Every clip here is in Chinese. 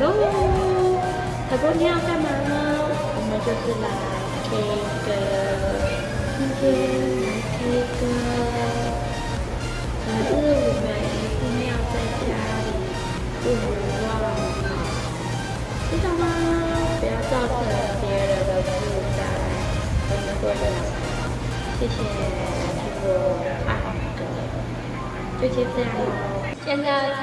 喽，小公你要干嘛呢？我们就是来 K 歌，今天来 K 歌，可是我们一定要在家里，不能忘了，知道吗？不要造成别人的负担，我们会的。谢谢听我爱的，就先这样喽。现在唱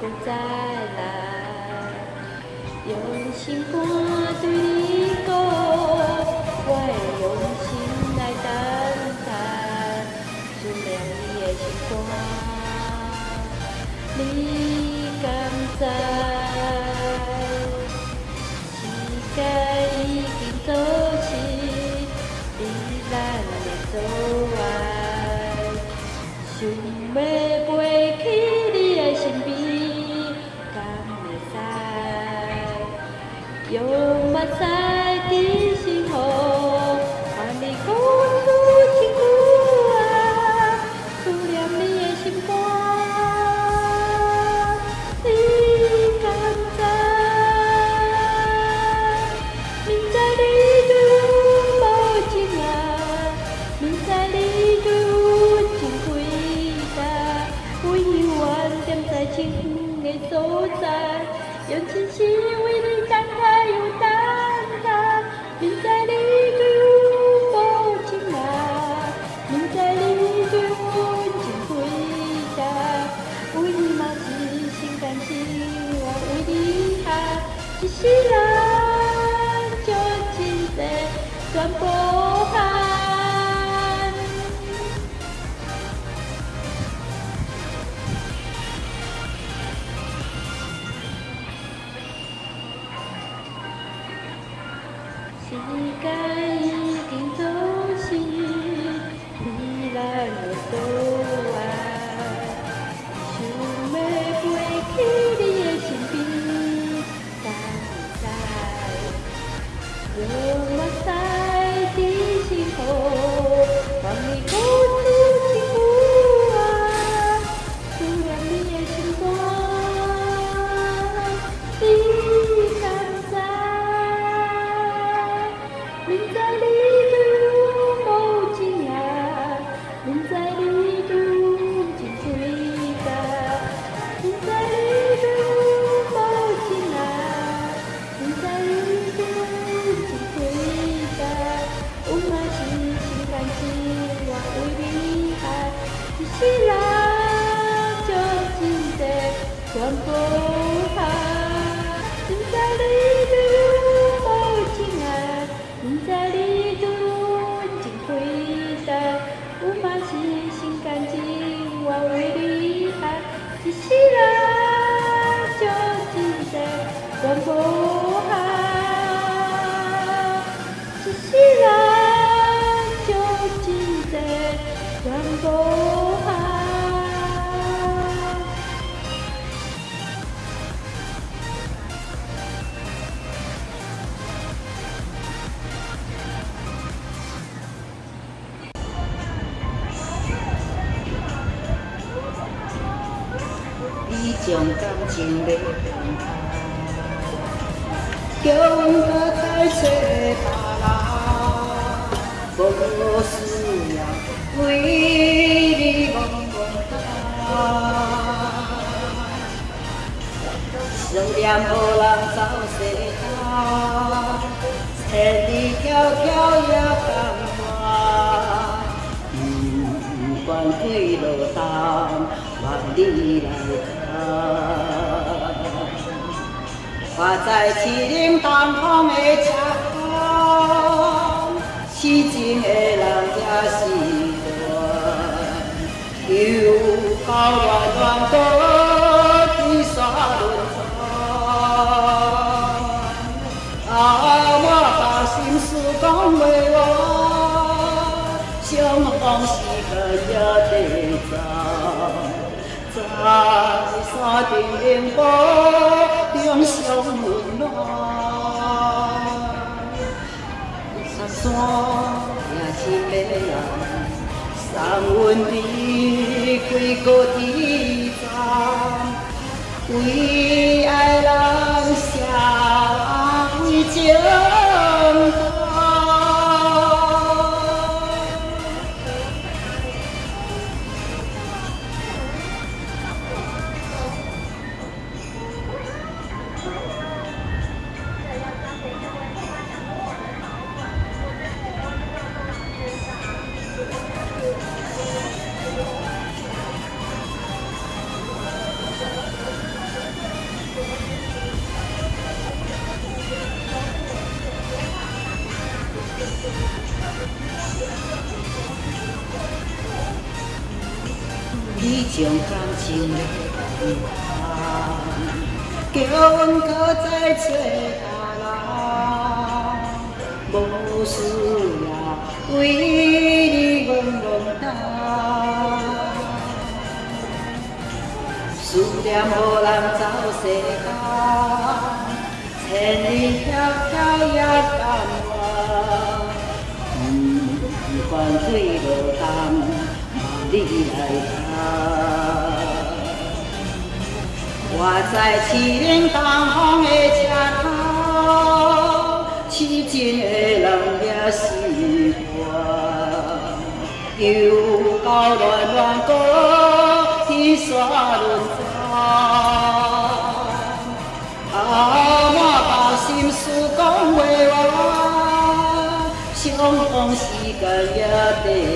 不再来，用心肝对你讲，我会用心来等待，思念你的时光，你敢知？时间已经走失，你咱的走完。想要在清风的所在，用真心为你展开又等待。明知你对我无情啊，明知你对我真伟大，为你嘛是心甘情愿为你喊一世人就真多全部时全部喊，一世人就真多全部喊。你将感情勒放开，叫我再找别人，无需要为你茫茫想念无人走世间，千里迢迢也甘愿，不管几落冬，愿你来看。我在麒麟当堂的吃饭，西晋的人家西端，有高原壮哥的沙仑，啊，我把心事讲未完，想往昔的也得。在山顶步中相温暖，山山也是迷人，送阮离开高地站，为爱人写为情。你将感情的遗憾，叫阮搁再找阿人，无需要为你阮孤单。思念无人走世间，千里迢迢也甘愿，不管水落。你来看，我在凄冷的车头，痴情的人也是我，又到乱乱过天山轮转，啊，满包心事讲袂完，相逢时间也地走。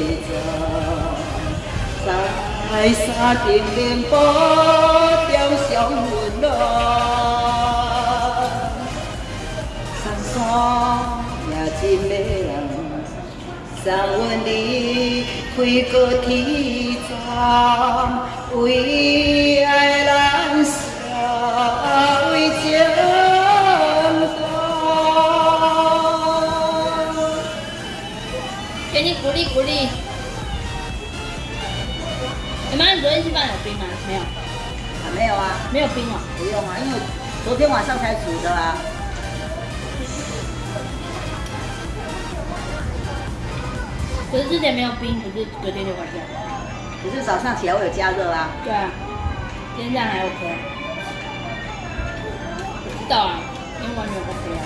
在山顶连波中相温暖，山山也真迷人，送阮离开高铁站，为爱燃烧为情给你鼓励鼓励。昨天吃饭有冰吗？没有，啊，没有啊，没有冰啊。不用啊，因为昨天晚上才煮的啊。可是之前没有冰，可是隔天就坏掉。可是早上起来我有加热啊。对啊，今天这样还 OK。知道啊，因为完全 OK 啊。